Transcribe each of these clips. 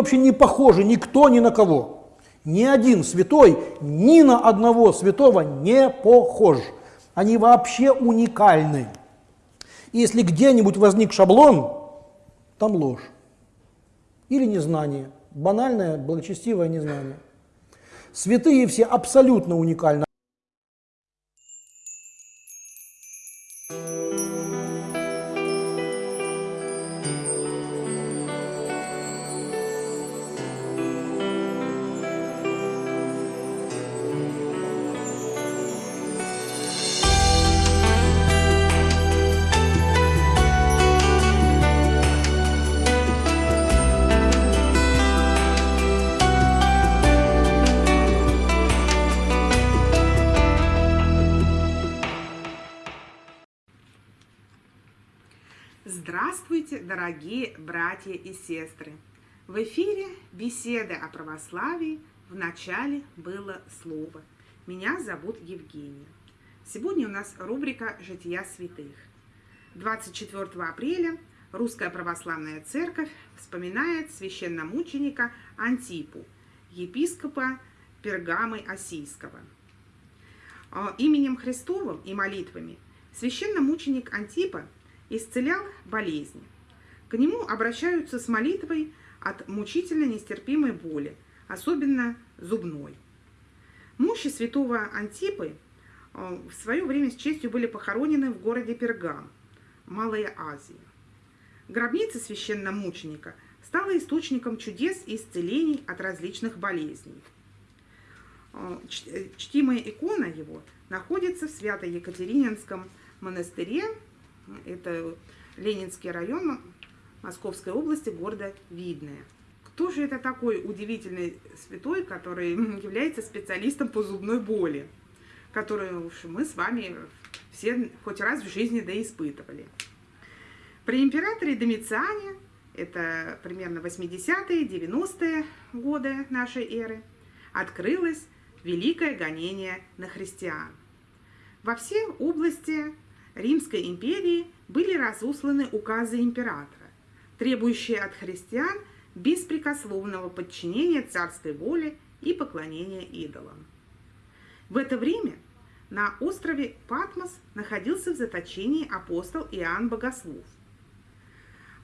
Вообще не похожи никто ни на кого. Ни один святой ни на одного святого не похож. Они вообще уникальны. И если где-нибудь возник шаблон, там ложь. Или незнание. Банальное, благочестивое незнание. Святые все абсолютно уникальны. Здравствуйте, дорогие братья и сестры! В эфире беседы о православии в начале было слово. Меня зовут Евгения. Сегодня у нас рубрика «Жития святых». 24 апреля Русская Православная Церковь вспоминает священномученика Антипу, епископа Пергамы Осийского. А, именем Христовым и молитвами священномученик Антипа – исцелял болезни. К нему обращаются с молитвой от мучительно нестерпимой боли, особенно зубной. Мощи святого Антипы э, в свое время с честью были похоронены в городе Пергам, Малая Азия. Гробница священномученика стала источником чудес и исцелений от различных болезней. Э, э, чтимая икона его находится в Свято-Екатерининском монастыре это Ленинский район Московской области, города Видное. Кто же это такой удивительный святой, который является специалистом по зубной боли, которую уж мы с вами все хоть раз в жизни да испытывали. При императоре Домициане, это примерно 80-е, 90-е годы нашей эры, открылось великое гонение на христиан. Во все области Римской империи были разосланы указы императора, требующие от христиан беспрекословного подчинения царской воле и поклонения идолам. В это время на острове Патмос находился в заточении апостол Иоанн Богослов.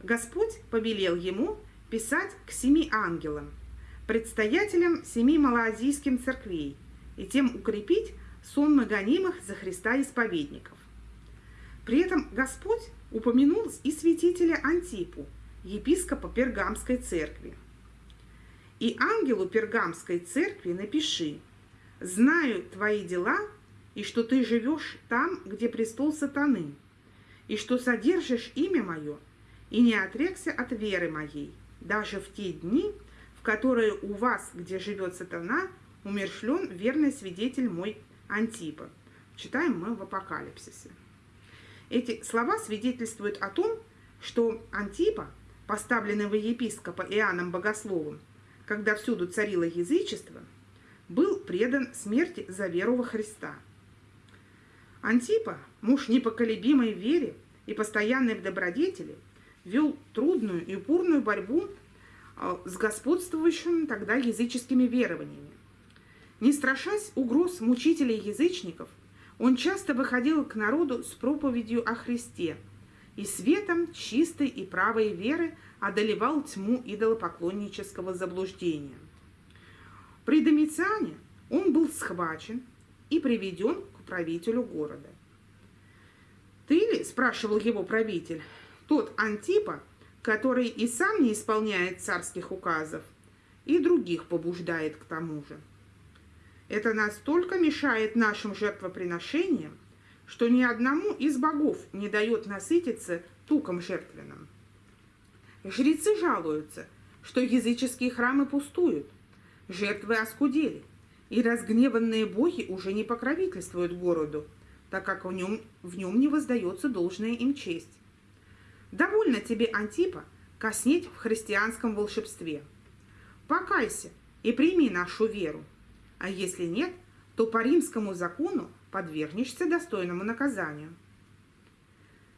Господь повелел ему писать к семи ангелам, предстоятелям семи малоазийским церквей, и тем укрепить сон гонимых за Христа исповедников. При этом Господь упомянул и святителя Антипу, епископа Пергамской церкви. «И ангелу Пергамской церкви напиши, знаю твои дела, и что ты живешь там, где престол сатаны, и что содержишь имя мое, и не отрекся от веры моей, даже в те дни, в которые у вас, где живет сатана, умершлен верный свидетель мой Антипа». Читаем мы в Апокалипсисе. Эти слова свидетельствуют о том, что Антипа, поставленного епископа Иоанном Богословом, когда всюду царило язычество, был предан смерти за веру во Христа. Антипа, муж непоколебимой вере и постоянной в добродетели, вел трудную и упорную борьбу а, с господствующими тогда языческими верованиями. Не страшась угроз мучителей-язычников, он часто выходил к народу с проповедью о Христе и светом чистой и правой веры одолевал тьму идолопоклоннического заблуждения. При Домициане он был схвачен и приведен к правителю города. «Ты ли, — спрашивал его правитель, — тот Антипа, который и сам не исполняет царских указов, и других побуждает к тому же?» Это настолько мешает нашим жертвоприношениям, что ни одному из богов не дает насытиться туком жертвенным. Жрецы жалуются, что языческие храмы пустуют, жертвы оскудели, и разгневанные боги уже не покровительствуют городу, так как в нем, в нем не воздается должная им честь. Довольно тебе, Антипа, коснеть в христианском волшебстве. Покайся и прими нашу веру а если нет, то по римскому закону подвергнешься достойному наказанию.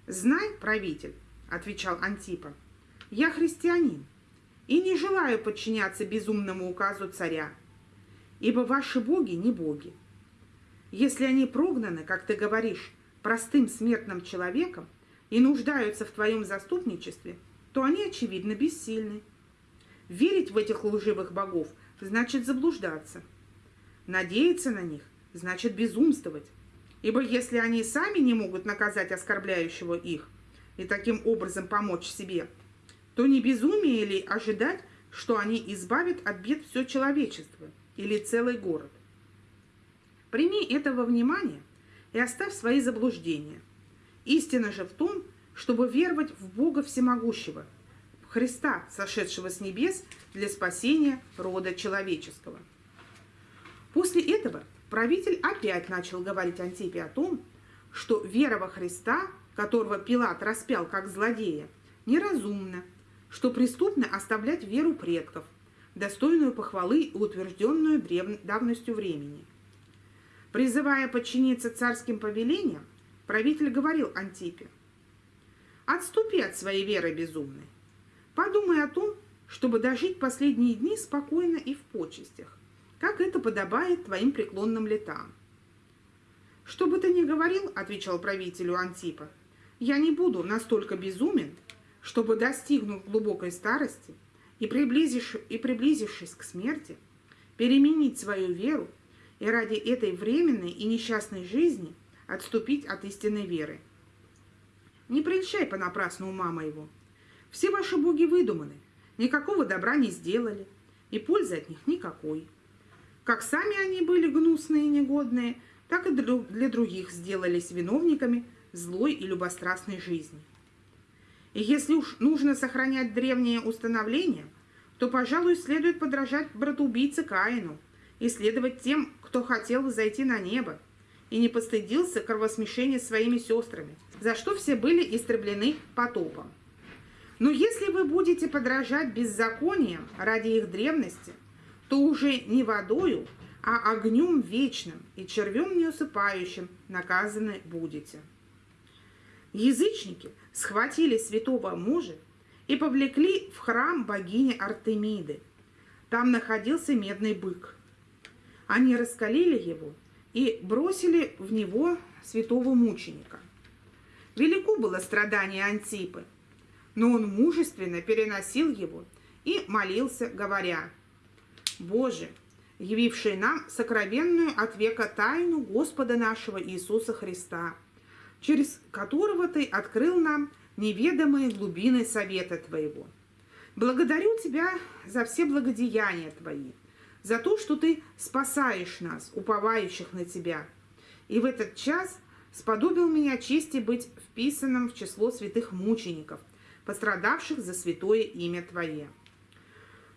«Знай, правитель», — отвечал Антипа, — «я христианин, и не желаю подчиняться безумному указу царя, ибо ваши боги не боги. Если они прогнаны, как ты говоришь, простым смертным человеком и нуждаются в твоем заступничестве, то они, очевидно, бессильны. Верить в этих лживых богов значит заблуждаться. Надеяться на них значит безумствовать. Ибо если они сами не могут наказать оскорбляющего их и таким образом помочь себе, то не безумие ли ожидать, что они избавят от бед все человечество или целый город? Прими этого внимания и оставь свои заблуждения. Истина же в том, чтобы веровать в Бога Всемогущего, в Христа, сошедшего с небес для спасения рода человеческого. После этого правитель опять начал говорить Антипе о том, что вера во Христа, которого Пилат распял как злодея, неразумна, что преступно оставлять веру предков, достойную похвалы и утвержденную давностью времени. Призывая подчиниться царским повелениям, правитель говорил Антипе, «Отступи от своей веры безумной. Подумай о том, чтобы дожить последние дни спокойно и в почестях как это подобает твоим преклонным летам. «Что бы ты ни говорил, — отвечал правителю Антипа, — я не буду настолько безумен, чтобы, достигнув глубокой старости и, приблизишь, и приблизившись к смерти, переменить свою веру и ради этой временной и несчастной жизни отступить от истинной веры. Не прельщай понапрасну ума моего. Все ваши боги выдуманы, никакого добра не сделали, и пользы от них никакой. Как сами они были гнусные и негодные, так и для других сделались виновниками злой и любострастной жизни. И если уж нужно сохранять древние установления, то, пожалуй, следует подражать братоубийце Каину и следовать тем, кто хотел зайти на небо и не постыдился кровосмешения своими сестрами, за что все были истреблены потопом. Но если вы будете подражать беззакониям ради их древности – то уже не водою, а огнем вечным и червем неусыпающим наказаны будете. Язычники схватили святого мужа и повлекли в храм богини Артемиды. Там находился медный бык. Они раскалили его и бросили в него святого мученика. Велико было страдание Антипы, но он мужественно переносил его и молился, говоря – Боже, явивший нам сокровенную от века тайну Господа нашего Иисуса Христа, через которого Ты открыл нам неведомые глубины совета Твоего. Благодарю Тебя за все благодеяния Твои, за то, что Ты спасаешь нас, уповающих на Тебя. И в этот час сподобил меня чести быть вписанным в число святых мучеников, пострадавших за святое имя Твое.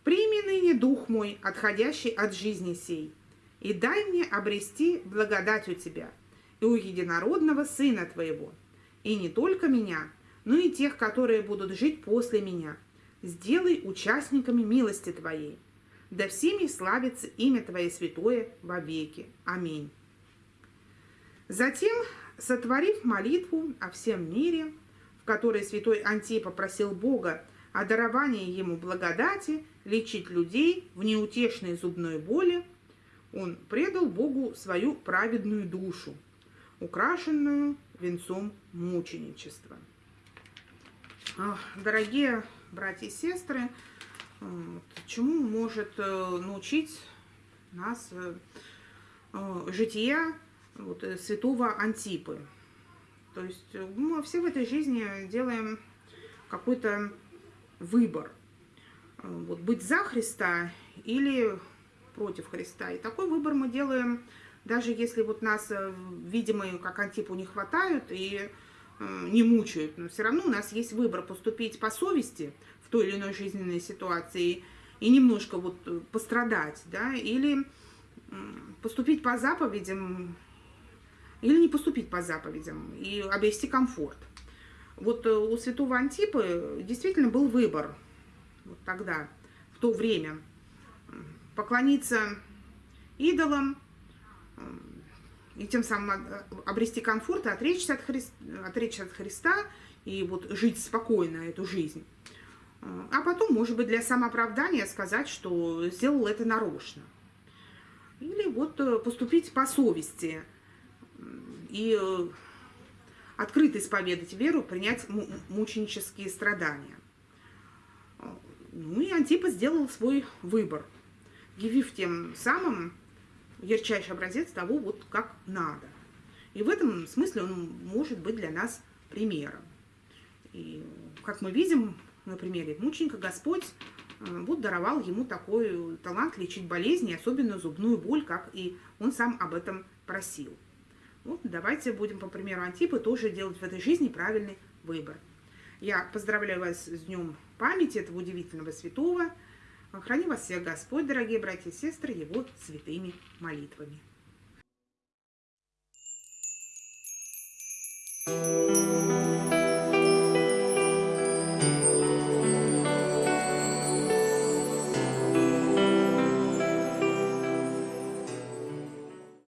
Прими ныне дух мой, отходящий от жизни сей, и дай мне обрести благодать у Тебя и у единородного Сына Твоего, и не только меня, но и тех, которые будут жить после меня. Сделай участниками милости Твоей. Да всеми славится имя Твое святое во веки. Аминь. Затем, сотворив молитву о всем мире, в которой святой Антипа просил Бога о даровании ему благодати лечить людей в неутешной зубной боли, он предал Богу свою праведную душу, украшенную венцом мученичества. Дорогие братья и сестры, чему может э, научить нас э, э, жития святого Антипы? То есть мы все в этой жизни делаем какой-то выбор. Вот, быть за Христа или против Христа. И такой выбор мы делаем, даже если вот нас, э, видимо, как Антипу не хватают и э, не мучают, но все равно у нас есть выбор поступить по совести в той или иной жизненной ситуации и немножко вот э, пострадать, да, или поступить по заповедям, или не поступить по заповедям и обрести комфорт. Вот э, у святого Антипы действительно был выбор вот тогда, в то время, поклониться идолам и тем самым обрести комфорт, отречься от, Хри... отречься от Христа и вот жить спокойно эту жизнь. а потом, может быть, для самооправдания сказать, что сделал это нарочно. Или вот э, поступить по совести и э, открыто исповедать веру, принять мученические страдания. Ну и Антипа сделал свой выбор, явив тем самым ярчайший образец того, вот как надо. И в этом смысле он может быть для нас примером. И, как мы видим на примере мученика, Господь э, вот даровал ему такой талант лечить болезни, особенно зубную боль, как и он сам об этом просил. Вот давайте будем, по примеру Антипы, тоже делать в этой жизни правильный выбор. Я поздравляю вас с днем памяти этого удивительного святого. Храни вас всех Господь, дорогие братья и сестры, Его святыми молитвами. Thank you.